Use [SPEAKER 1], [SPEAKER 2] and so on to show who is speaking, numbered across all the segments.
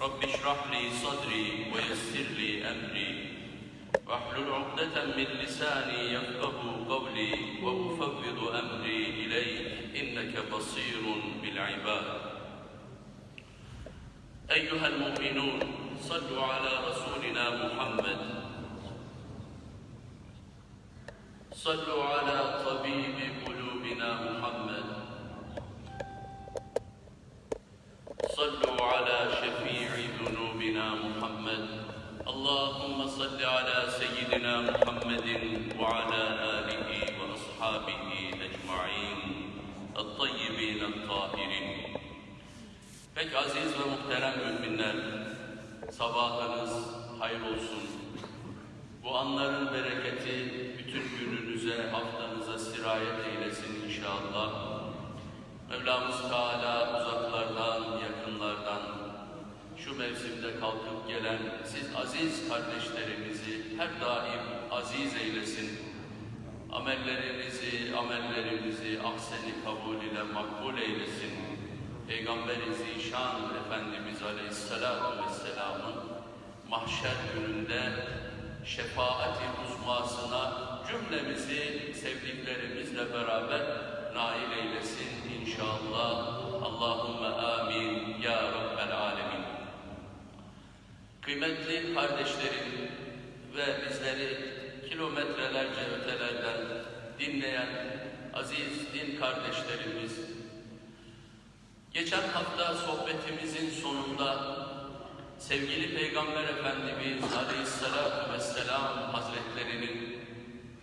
[SPEAKER 1] رب اشرح لي صدري ويسر لي أمري. واحلل عقدة من لساني يفقه قولي وأفوض أمري إليك إنك بصير بالعباد. أيها المؤمنون صلوا على رسولنا محمد. صلوا على طبيب قلوبنا محمد. Allahümme salli ala seyyidina Muhammedin ve ala alihi ve ashabihi ecma'in el-tayyibin el-tahirin Pek aziz ve muhterem müminler, sabahınız hayır olsun. Bu anların bereketi bütün gününüze, haftanıza sirayet eylesin inşallah. Mevlamız Teala mevsimde kalkıp gelen siz aziz kardeşlerimizi her daim aziz eylesin. Amellerinizi, amellerimizi ahseni kabul ile makbul eylesin. Peygamber-i Zişan Efendimiz Aleyhisselatü Vesselam'ın mahşer gününde şefaati uzmasına cümlemizi sevdiklerimizle beraber nail eylesin inşallah. Allahümme amin ya Rabbel alemin. Kıymetli kardeşlerim ve bizleri kilometrelerce ötelerden dinleyen aziz din kardeşlerimiz, geçen hafta sohbetimizin sonunda sevgili Peygamber Efendimiz Aleyhisselatü Vesselam Hazretlerinin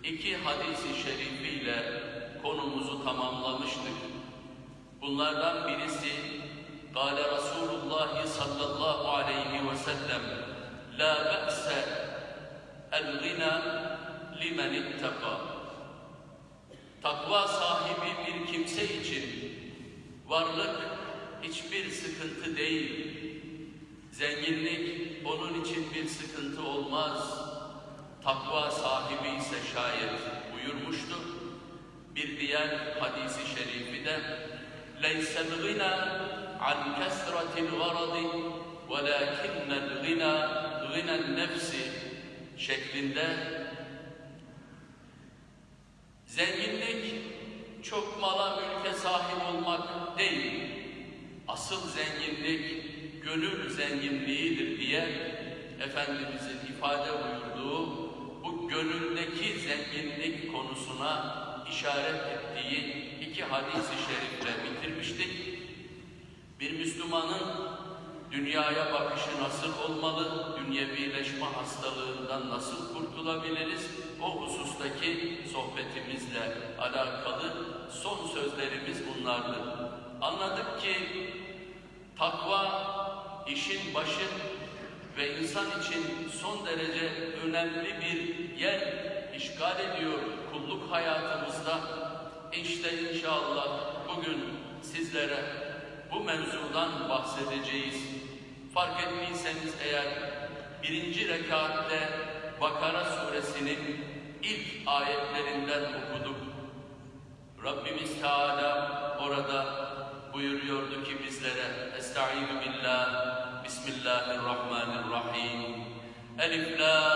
[SPEAKER 1] iki hadisi şerifiyle konumuzu tamamlamıştık. Bunlardan birisi Kale Resulullah sallallahu aleyhi ve sellem La be'se el-gina limen ittaka Takva sahibi bir kimse için varlık hiçbir sıkıntı değil. Zenginlik onun için bir sıkıntı olmaz. Takva sahibi ise şayet buyurmuştu. Bir diğer hadisi şerifi de لَيْسَ الْغِنَى عَنْ كَسْرَةِ الْغَرَضِ وَلَاكِنَّ الْغِنَى غِنَى النَّفْسِ şeklinde zenginlik çok mala mülke sahip olmak değil, asıl zenginlik gönül zenginliğidir diye Efendimizin ifade buyurduğu bu gönüldeki zenginlik konusuna işaret ettiği iki hadisi şerifle bitirmiştik. Bir Müslümanın dünyaya bakışı nasıl olmalı, dünyevileşme hastalığından nasıl kurtulabiliriz, o husustaki sohbetimizle alakalı son sözlerimiz bunlardır. Anladık ki takva işin başı ve insan için son derece önemli bir yer işgal ediyor kulluk hayatımızda. İşte inşallah bugün sizlere bu mevzudan bahsedeceğiz. Fark ettiyseniz eğer birinci rekatte Bakara suresinin ilk ayetlerinden okuduk. Rabbimiz Teala orada buyuruyordu ki bizlere Estaizu billah Bismillahirrahmanirrahim Elif Lam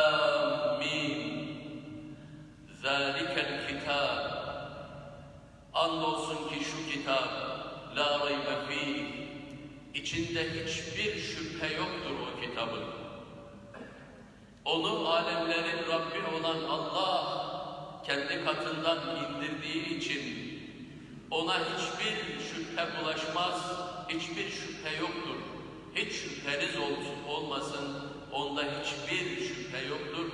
[SPEAKER 1] İçinde hiçbir şüphe yoktur o kitabın. Onu alemlerin Rabbi olan Allah kendi katından indirdiği için ona hiçbir şüphe bulaşmaz, hiçbir şüphe yoktur. Hiç şüpheniz olsun, olmasın, onda hiçbir şüphe yoktur.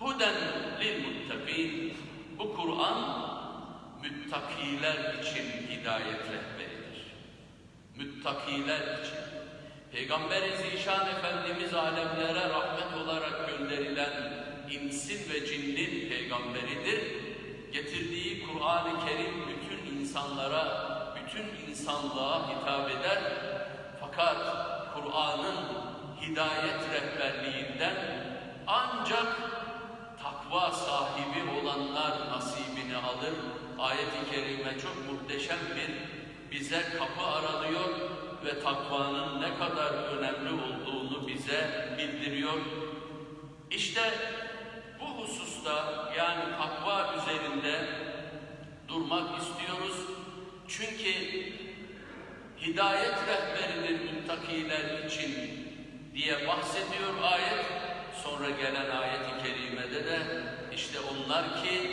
[SPEAKER 1] Huden lil muttakin. Bu Kur'an müttakiler için hidayet rehberidir. Müttakiler için. Peygamber-i Zişan Efendimiz alemlere rahmet olarak gönderilen insin ve cinnin peygamberidir. Getirdiği Kur'an-ı Kerim bütün insanlara, bütün insanlığa hitap eder. Fakat Kur'an'ın hidayet rehberliğinden ancak takva sahibi olanlar nasibini alır. Ayet-i Kerime çok muhteşem bir bize kapı aralıyor ve takvanın ne kadar önemli olduğunu bize bildiriyor. İşte bu hususta yani takva üzerinde durmak istiyoruz. Çünkü hidayet rehberidir muttakiler için diye bahsediyor ayet. Sonra gelen ayeti kerimede de işte onlar ki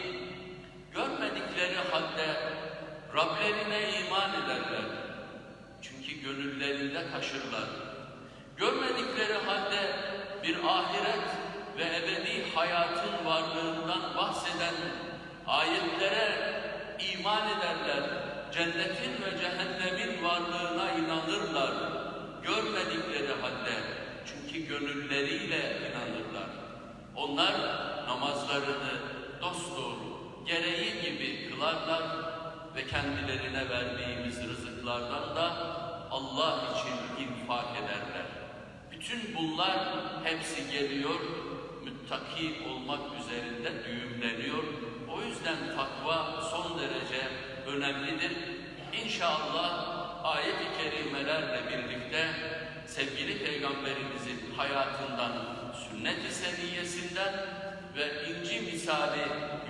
[SPEAKER 1] görmedikleri halde Rablerine iman ederler. Çünkü gönüllerinde taşırlar. Görmedikleri halde bir ahiret ve ebedi hayatın varlığından bahseden ayetlere iman ederler. Cennetin ve cehennemin varlığına inanırlar. Görmedikleri halde çünkü gönülleriyle inanırlar. Onlar namazlarını dosdoğru, gereği gibi kılarlar ve kendilerine verdiğimiz rızıklardan da Allah için infak ederler. Bütün bunlar hepsi geliyor, müttaki olmak üzerinde düğümleniyor. O yüzden takva son derece önemlidir. İnşallah ayet-i kerimelerle birlikte sevgili Peygamberimizin hayatından, sünnet-i seniyyesinden ve inci misali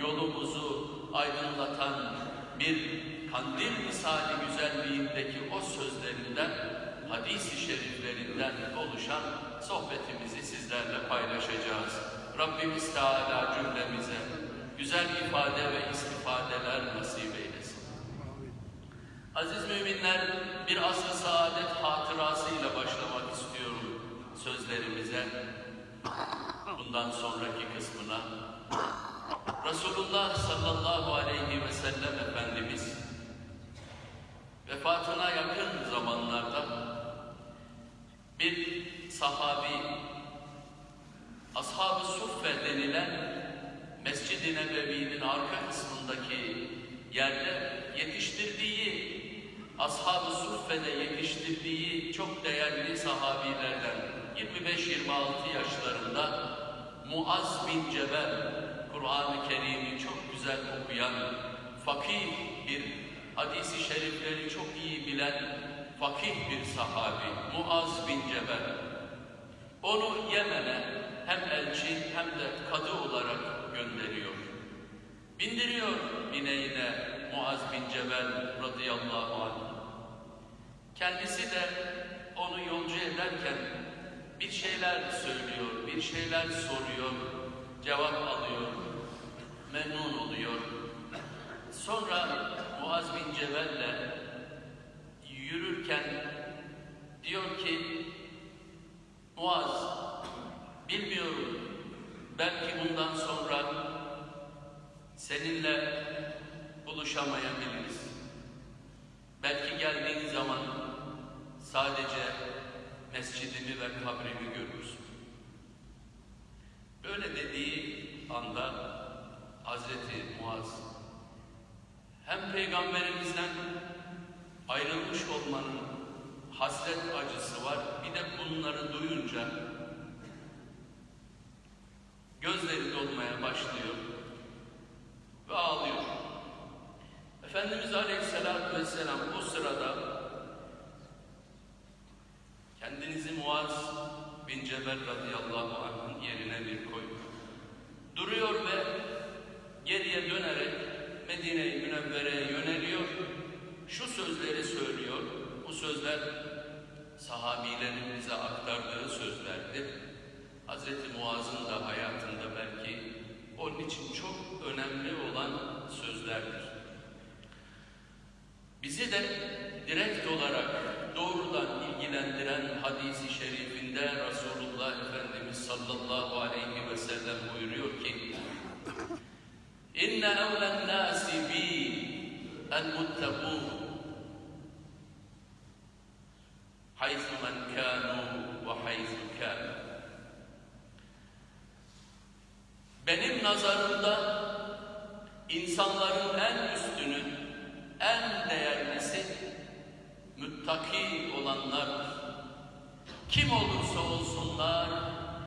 [SPEAKER 1] yolumuzu aydınlatan bir kandil misali güzelliğindeki o sözlerinden, hadis-i şeriflerinden oluşan sohbetimizi sizlerle paylaşacağız. Rabbimiz Teala cümlemize güzel ifade ve istifadeler nasip eylesin. Aziz müminler, bir asr-ı saadet hatırasıyla Ashab-ı Suffe'de yetiştirdiği çok değerli sahabilerden 25-26 yaşlarında Muaz bin Cebel Kur'an-ı Kerim'i çok güzel okuyan fakih bir hadisi şerifleri çok iyi bilen fakih bir sahabi Muaz bin Cebel onu Yemen'e hem elçi hem de kadı olarak gönderiyor. Bindiriyor bineğine Muaz bin Cebel radıyallahu anh. Kendisi de onu yolcu ederken bir şeyler söylüyor, bir şeyler soruyor, cevap alıyor, memnun oluyor. Sonra Muaz bin Cebel'le kabrimi görürsün. Böyle dediği anda Hazreti Muaz hem peygamberimizden ayrılmış olmanın hasret acısı var. Bir de bunları duyunca gözleri dolmaya başlıyor ve ağlıyor. Efendimiz Aleyhisselatü Vesselam bu sırada kendinizi Muaz Cebel radıyallahu anh'ın yerine bir koyun. Duruyor ve geriye dönerek Medine-i Münevvere'ye yöneliyor. Şu sözleri söylüyor. Bu sözler sahabilerin bize aktardığı sözlerdir. Hz. Muaz'ın da hayatında belki onun için çok önemli olan sözlerdir. Bizi de direkt olarak doğrudan ilgilendiren hadisi şerifinde Resulullah Efendimiz sallallahu aleyhi ve sellem buyuruyor ki İnne evlen nâsi bi el muttegûn haythu men kânû ve haythu kânû Benim nazarımda insanların en üstünü, en değerlisi müttaki olanlardır. Kim olursa olsunlar